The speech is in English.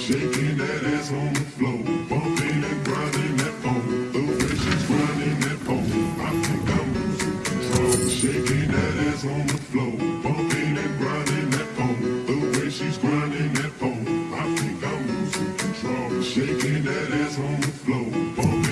Shaking that ass on the floor, bumping and grinding that phone. The way she's grinding that phone, I think I'm losing control. Shaking that ass on the floor, bumping and grinding that phone. The way she's grinding that phone, I think I'm losing control. Shaking that ass on the floor, bumping.